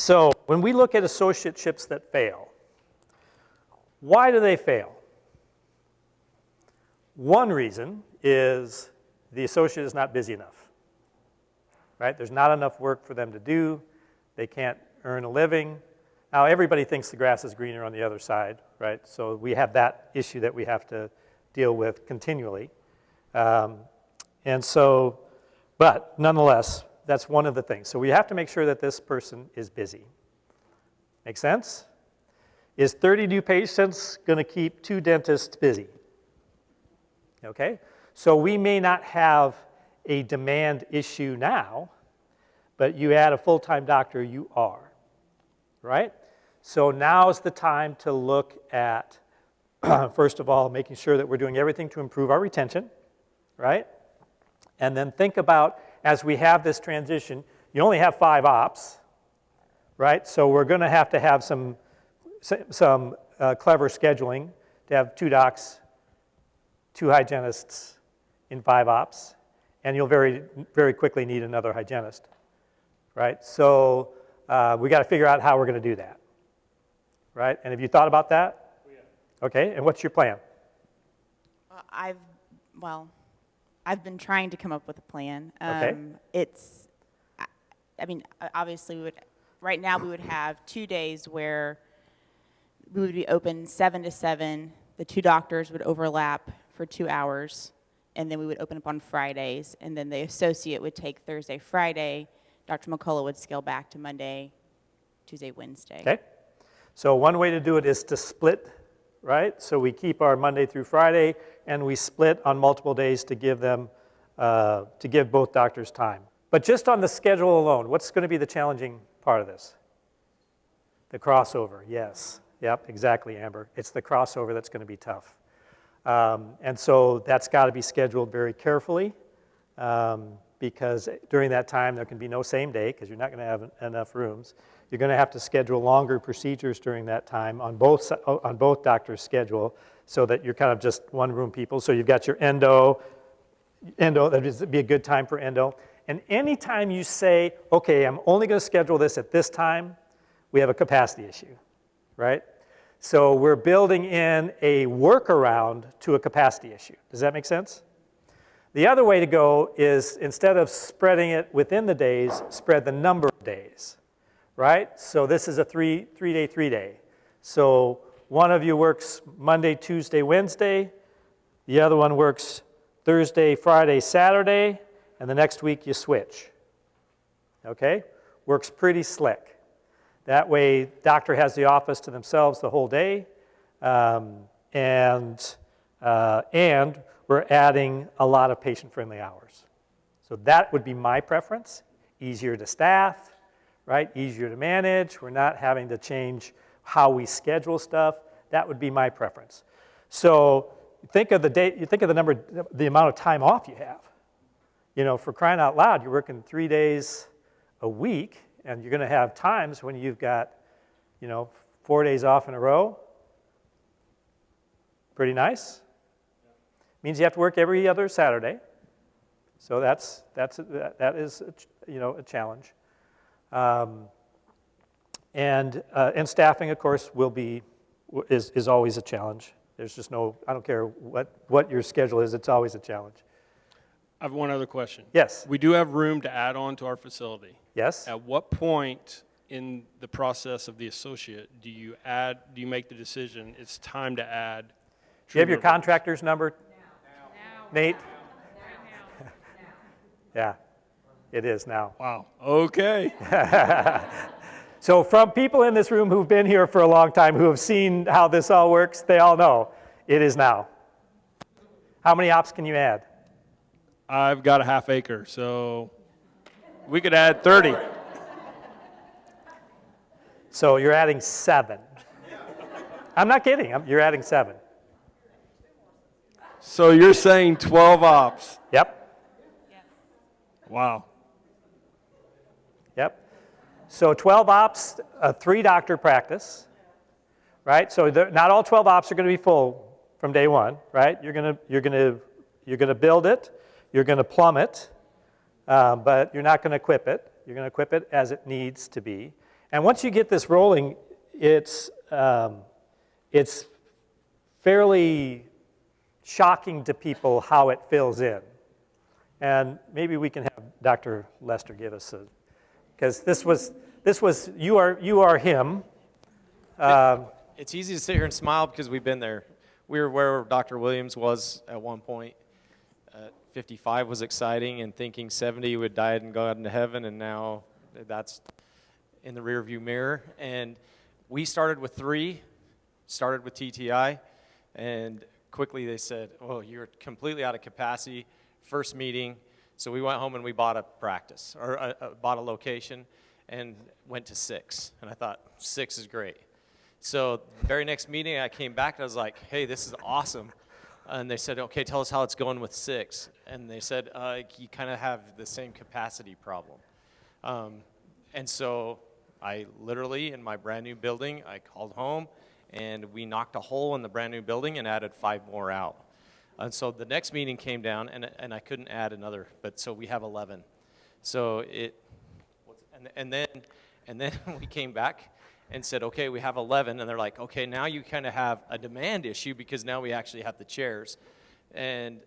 So when we look at associateships that fail, why do they fail? One reason is the associate is not busy enough, right? There's not enough work for them to do. They can't earn a living. Now, everybody thinks the grass is greener on the other side, right? So we have that issue that we have to deal with continually. Um, and so, but nonetheless, that's one of the things. So we have to make sure that this person is busy. Make sense? Is 30 new patients going to keep two dentists busy? Okay? So we may not have a demand issue now, but you add a full-time doctor, you are, right? So now's the time to look at, first of all, making sure that we're doing everything to improve our retention, right? And then think about, as we have this transition, you only have five ops, right? So we're gonna have to have some, some uh, clever scheduling to have two docs, two hygienists in five ops, and you'll very, very quickly need another hygienist, right? So uh, we gotta figure out how we're gonna do that, right? And have you thought about that? Okay, and what's your plan? Well, I've, well, I've been trying to come up with a plan. Okay. Um, It's, I- I mean, obviously, we would, right now, we would have two days where we would be open seven to seven. The two doctors would overlap for two hours, and then we would open up on Fridays. And then the associate would take Thursday, Friday. Dr. McCullough would scale back to Monday, Tuesday, Wednesday. Okay? So one way to do it is to split, right? So we keep our Monday through Friday, and we split on multiple days to give them, uh, to give both doctors time. But just on the schedule alone, what's going to be the challenging part of this? The crossover, yes. Yep, exactly, Amber. It's the crossover that's going to be tough. Um, and so that's got to be scheduled very carefully um, because during that time there can be no same day because you're not going to have enough rooms. You're going to have to schedule longer procedures during that time on both, on both doctors' schedule so that you're kind of just one room people. So you've got your endo, endo, that would be a good time for endo. And anytime you say, okay, I'm only going to schedule this at this time, we have a capacity issue, right? So we're building in a workaround to a capacity issue. Does that make sense? The other way to go is instead of spreading it within the days, spread the number of days, right? So this is a three, three day, three day. So one of you works Monday, Tuesday, Wednesday. The other one works Thursday, Friday, Saturday, and the next week you switch. Okay? Works pretty slick. That way, doctor has the office to themselves the whole day, um, and, uh, and we're adding a lot of patient-friendly hours. So that would be my preference. Easier to staff, right? Easier to manage. We're not having to change how we schedule stuff. That would be my preference. So think of the day, you think of the number, the amount of time off you have. You know, for crying out loud, you're working three days a week, and you're going to have times when you've got, you know, four days off in a row. Pretty nice. Means you have to work every other Saturday. So that's, that's, that is, a you know, a challenge. Um, and, uh, and staffing, of course, will be, is, is always a challenge. There's just no, I don't care what, what your schedule is, it's always a challenge. I have one other question. Yes, We do have room to add on to our facility. yes? At what point in the process of the associate do you add, do you make the decision, it's time to add? Do you have your contractor's number? Nate? Yeah, it is now. Wow, okay. So from people in this room who've been here for a long time, who have seen how this all works, they all know it is now. How many ops can you add? I've got a half acre, so we could add 30. So you're adding seven. I'm not kidding, I'm- you're adding seven. So you're saying 12 ops? Yep, Wow. yep. So 12 ops, a three doctor practice, right? So the- not all 12 ops are going to be full from day one, right? You're going to, you're going to, you're going to build it, you're going to plumb it, um, but you're not going to equip it. You're going to equip it as it needs to be. And once you get this rolling, it's, um, it's fairly shocking to people how it fills in. And maybe we can have Dr. Lester give us a, because this was, this was, you are, you are him. Um, It's easy to sit here and smile because we've been there. We were where Dr. Williams was at one point. Uh, 55 was exciting, and thinking 70 would die and go out into heaven, and now that's in the rearview mirror. And we started with three, started with TTI, and quickly they said, "Oh, you're completely out of capacity." First meeting, so we went home and we bought a practice or uh, uh, bought a location, and went to six. And I thought six is great. So very next meeting, I came back and I was like, "Hey, this is awesome." And they said, "Okay, tell us how it's going with six. And they said, uh, "You kind of have the same capacity problem." Um, and so I literally, in my brand new building, I called home and we knocked a hole in the brand new building and added five more out. And so the next meeting came down and, and I couldn't add another, but so we have 11. So it, and, and then, and then we came back and said, okay, we have 11. And they're like, okay, now you kind of have a demand issue because now we actually have the chairs. And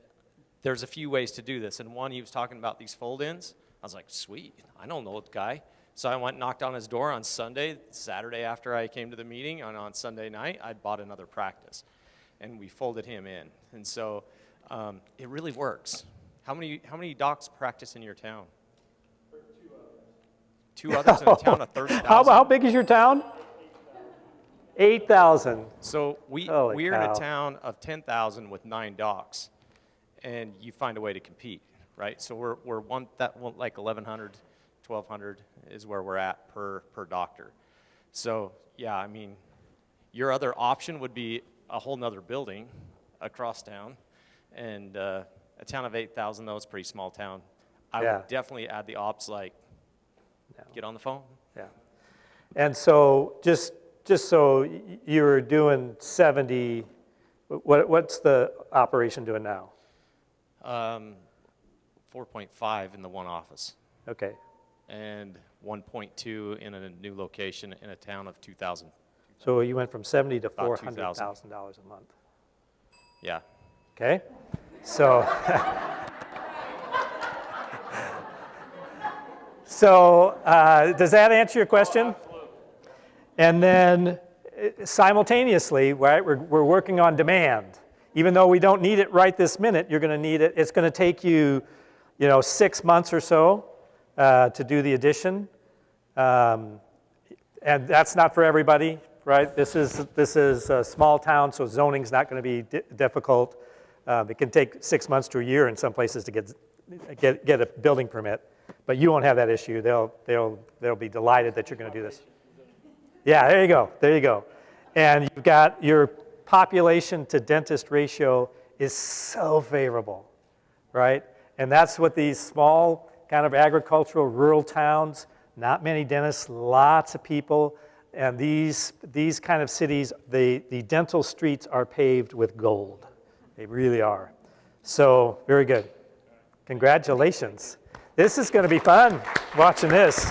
there's a few ways to do this. And one, he was talking about these fold-ins. I was like, sweet, I don't know the guy. So I went and knocked on his door on Sunday, Saturday after I came to the meeting, and on Sunday night, I bought another practice. And we folded him in. And so um, it really works. How many, how many docs practice in your town? Two others in a town of 30,000? How, how big is your town? 8,000. So we, Holy we're in a town of 10,000 with nine docs, and you find a way to compete, right? So we're, we're one, that, one, like 1,100, 1,200 is where we're at per, per doctor. So, yeah, I mean, your other option would be a whole nother building across town, and uh, a town of 8,000, though, it's a pretty small town. I Yeah. would definitely add the ops, like, get on the phone. Yeah. And so just, just so y- you were doing 70, what, what's the operation doing now? Um, 4.5 in the one office. Okay. And 1.2 in a new location in a town of 2,000. So you went from 70 to $400,000 a month. Yeah. Okay? So, so uh, does that answer your question? And then uh, simultaneously, right, we're, we're working on demand. Even though we don't need it right this minute, you're going to need it. It's going to take you, you know, six months or so uh, to do the addition. Um, and that's not for everybody, right? This is, this is a small town, so zoning's not going to be di- difficult. Um, It can take six months to a year in some places to get, get, get a building permit, but you won't have that issue. They'll, they'll, they'll be delighted that you're going to do this. Yeah, there you go, there you go. And you've got your population to dentist ratio is so favorable, right? And that's what these small kind of agricultural rural towns, not many dentists, lots of people, and these, these kind of cities, the, the dental streets are paved with gold. They really are. So, very good. Congratulations. This is going to be fun watching this.